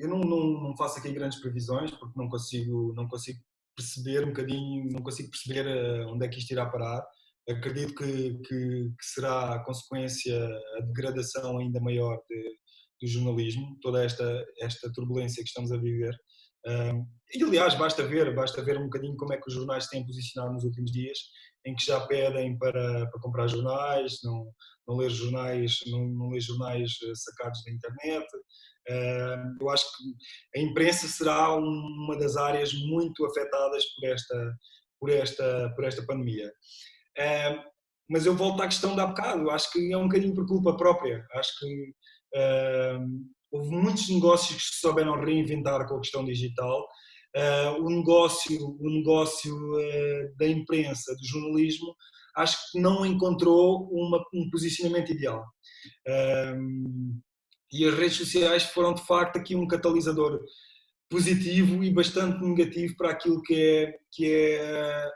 eu não, não, não, faço aqui grandes previsões porque não consigo, não consigo perceber um bocadinho, não consigo perceber eh, onde é que isto irá parar. Acredito que, que, que será a consequência a degradação ainda maior de, do jornalismo, toda esta, esta turbulência que estamos a viver. E aliás, basta ver, basta ver um bocadinho como é que os jornais têm posicionado nos últimos dias, em que já pedem para, para comprar jornais, não, não ler jornais, não, não ler jornais eh, sacados da internet. Eu acho que a imprensa será uma das áreas muito afetadas por esta, por esta, por esta pandemia. Mas eu volto à questão da bocado, eu acho que é um bocadinho por culpa própria. Acho que houve muitos negócios que se souberam reinventar com a questão digital. Uh, o negócio, o negócio uh, da imprensa, do jornalismo, acho que não encontrou uma, um posicionamento ideal. E as redes sociais foram de facto aqui um catalisador positivo e bastante negativo para aquilo que é, que é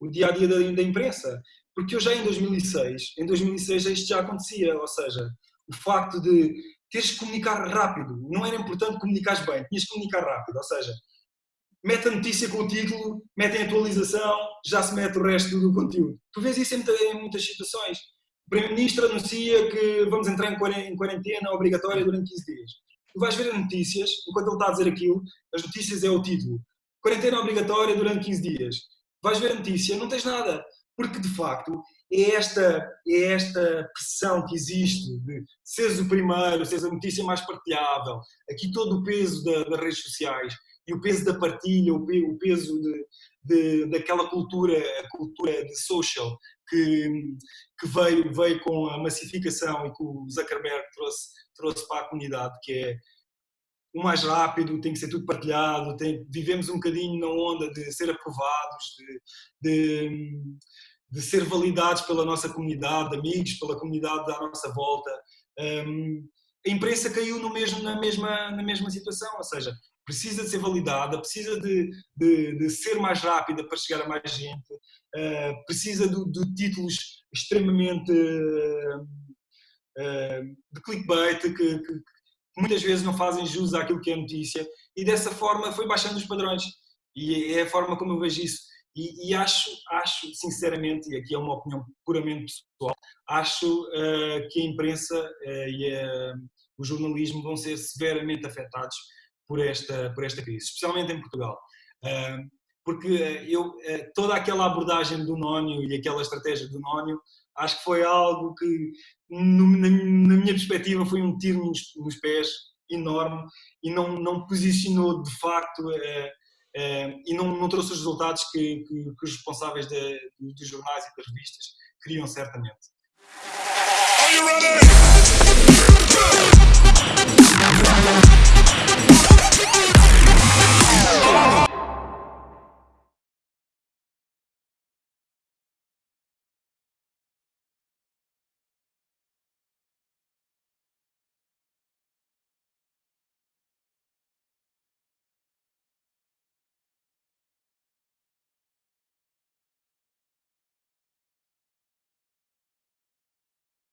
o dia a dia da, da imprensa. Porque eu já em 2006, em 2006 isto já acontecia, ou seja, o facto de teres que comunicar rápido, não era importante comunicares bem, tinhas que comunicar rápido, ou seja, mete a notícia com o título, mete a atualização, já se mete o resto do conteúdo. Tu vês isso em muitas situações. O Primeiro-Ministro anuncia que vamos entrar em quarentena obrigatória durante 15 dias. Tu vais ver as notícias, enquanto ele está a dizer aquilo, as notícias é o título. Quarentena obrigatória durante 15 dias. Vais ver a notícia, não tens nada. Porque, de facto, é esta, é esta pressão que existe de seres o primeiro, seres a notícia mais partilhável, aqui todo o peso da, das redes sociais e o peso da partilha, o, peso de, de, daquela cultura, a cultura de social que, que veio, veio com a massificação e que o Zuckerberg trouxe, trouxe para a comunidade, que é o mais rápido, tem que ser tudo partilhado, tem, vivemos um bocadinho na onda de ser aprovados, de, de de ser validados pela nossa comunidade, amigos, pela comunidade à nossa volta. Um, a imprensa caiu no mesmo, na, mesma, na mesma situação, ou seja, precisa de ser validada, precisa de, de, de ser mais rápida para chegar a mais gente, uh, precisa de, de, títulos extremamente uh, uh, de clickbait que, que, que, muitas vezes não fazem jus àquilo que é notícia e dessa forma foi baixando os padrões e é a forma como eu vejo isso. E, e, acho, acho, sinceramente, e aqui é uma opinião puramente pessoal, acho uh, que a imprensa uh, e uh, o jornalismo vão ser severamente afetados por esta, por esta crise, especialmente em Portugal. porque eu, toda aquela abordagem do Nónio e aquela estratégia do Nónio, acho que foi algo que, no, na, na, minha perspectiva, foi um tiro nos, nos pés enorme e não, não posicionou de facto Uh, e não, não, trouxe os resultados que, que, que os responsáveis de, dos jornais e das revistas queriam certamente.